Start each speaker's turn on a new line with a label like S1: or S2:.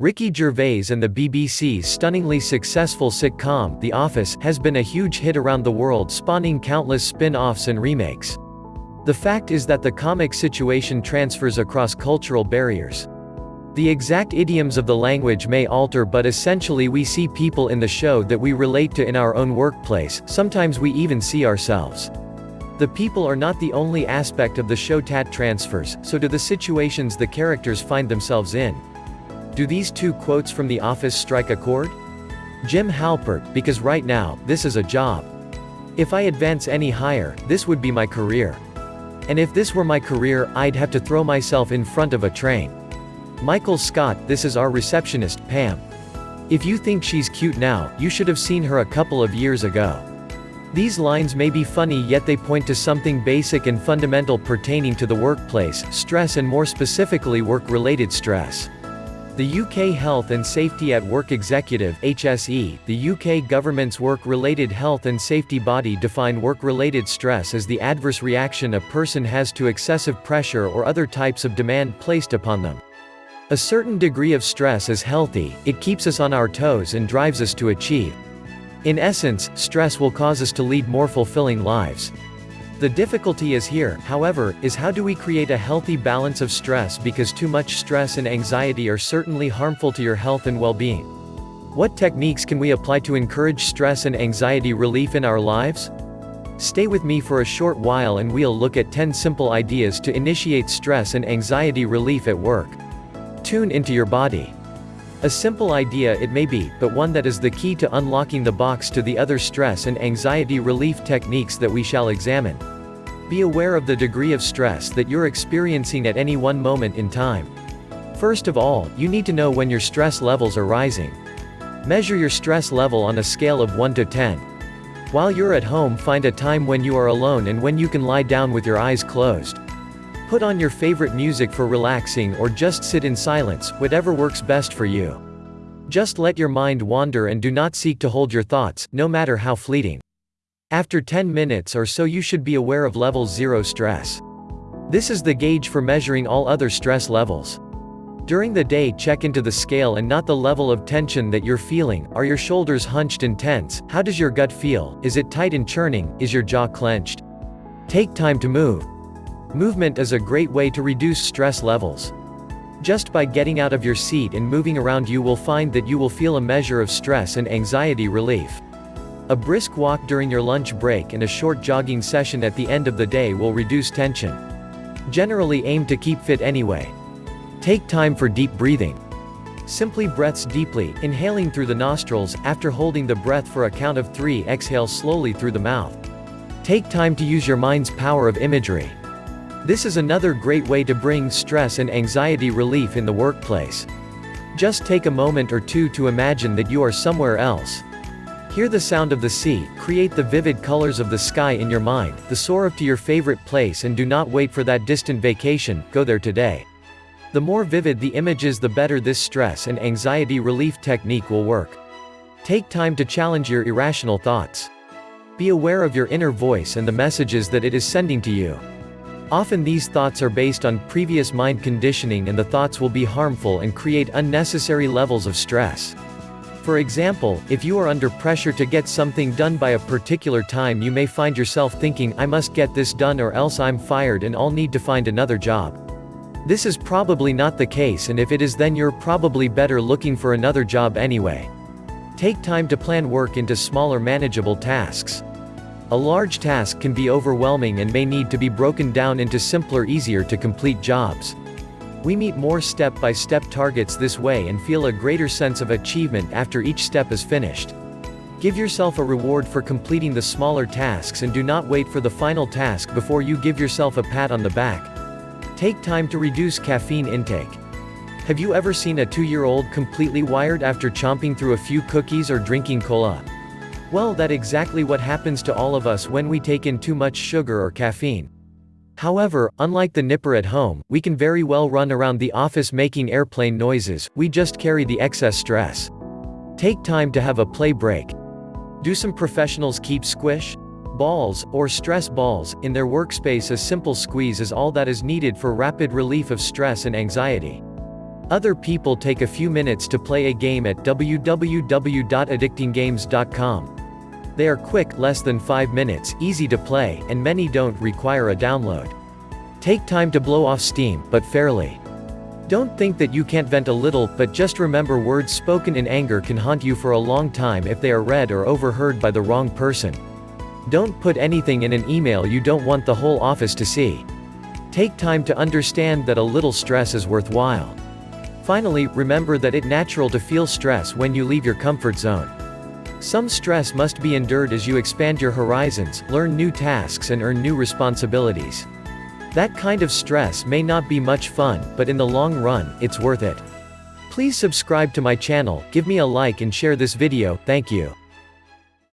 S1: Ricky Gervais and the BBC's stunningly successful sitcom, The Office, has been a huge hit around the world spawning countless spin-offs and remakes. The fact is that the comic situation transfers across cultural barriers. The exact idioms of the language may alter but essentially we see people in the show that we relate to in our own workplace, sometimes we even see ourselves. The people are not the only aspect of the show tat transfers, so do the situations the characters find themselves in. Do these two quotes from The Office strike a chord? Jim Halpert, because right now, this is a job. If I advance any higher, this would be my career. And if this were my career, I'd have to throw myself in front of a train. Michael Scott, this is our receptionist, Pam. If you think she's cute now, you should have seen her a couple of years ago. These lines may be funny yet they point to something basic and fundamental pertaining to the workplace, stress and more specifically work-related stress. The UK Health and Safety at Work Executive HSE, the UK government's work-related health and safety body define work-related stress as the adverse reaction a person has to excessive pressure or other types of demand placed upon them. A certain degree of stress is healthy, it keeps us on our toes and drives us to achieve. In essence, stress will cause us to lead more fulfilling lives. The difficulty is here, however, is how do we create a healthy balance of stress because too much stress and anxiety are certainly harmful to your health and well-being. What techniques can we apply to encourage stress and anxiety relief in our lives? Stay with me for a short while and we'll look at 10 simple ideas to initiate stress and anxiety relief at work. Tune into your body. A simple idea it may be, but one that is the key to unlocking the box to the other stress and anxiety relief techniques that we shall examine. Be aware of the degree of stress that you're experiencing at any one moment in time. First of all, you need to know when your stress levels are rising. Measure your stress level on a scale of 1 to 10. While you're at home find a time when you are alone and when you can lie down with your eyes closed. Put on your favorite music for relaxing or just sit in silence, whatever works best for you. Just let your mind wander and do not seek to hold your thoughts, no matter how fleeting. After 10 minutes or so you should be aware of level 0 stress. This is the gauge for measuring all other stress levels. During the day check into the scale and not the level of tension that you're feeling, are your shoulders hunched and tense, how does your gut feel, is it tight and churning, is your jaw clenched? Take time to move. Movement is a great way to reduce stress levels. Just by getting out of your seat and moving around you will find that you will feel a measure of stress and anxiety relief. A brisk walk during your lunch break and a short jogging session at the end of the day will reduce tension. Generally aim to keep fit anyway. Take time for deep breathing. Simply breaths deeply, inhaling through the nostrils, after holding the breath for a count of three exhale slowly through the mouth. Take time to use your mind's power of imagery. This is another great way to bring stress and anxiety relief in the workplace. Just take a moment or two to imagine that you are somewhere else. Hear the sound of the sea, create the vivid colors of the sky in your mind, the soar up to your favorite place and do not wait for that distant vacation, go there today. The more vivid the images the better this stress and anxiety relief technique will work. Take time to challenge your irrational thoughts. Be aware of your inner voice and the messages that it is sending to you. Often these thoughts are based on previous mind conditioning and the thoughts will be harmful and create unnecessary levels of stress. For example, if you are under pressure to get something done by a particular time you may find yourself thinking I must get this done or else I'm fired and I'll need to find another job. This is probably not the case and if it is then you're probably better looking for another job anyway. Take time to plan work into smaller manageable tasks. A large task can be overwhelming and may need to be broken down into simpler easier to complete jobs. We meet more step-by-step -step targets this way and feel a greater sense of achievement after each step is finished. Give yourself a reward for completing the smaller tasks and do not wait for the final task before you give yourself a pat on the back. Take time to reduce caffeine intake. Have you ever seen a two-year-old completely wired after chomping through a few cookies or drinking cola? Well that exactly what happens to all of us when we take in too much sugar or caffeine. However, unlike the nipper at home, we can very well run around the office making airplane noises, we just carry the excess stress. Take time to have a play break. Do some professionals keep squish? balls, or stress balls, in their workspace a simple squeeze is all that is needed for rapid relief of stress and anxiety. Other people take a few minutes to play a game at www.addictinggames.com. They are quick, less than 5 minutes, easy to play, and many don't require a download. Take time to blow off steam, but fairly. Don't think that you can't vent a little, but just remember words spoken in anger can haunt you for a long time if they are read or overheard by the wrong person. Don't put anything in an email you don't want the whole office to see. Take time to understand that a little stress is worthwhile. Finally, remember that it's natural to feel stress when you leave your comfort zone. Some stress must be endured as you expand your horizons, learn new tasks and earn new responsibilities. That kind of stress may not be much fun, but in the long run, it's worth it. Please subscribe to my channel, give me a like and share this video, thank you.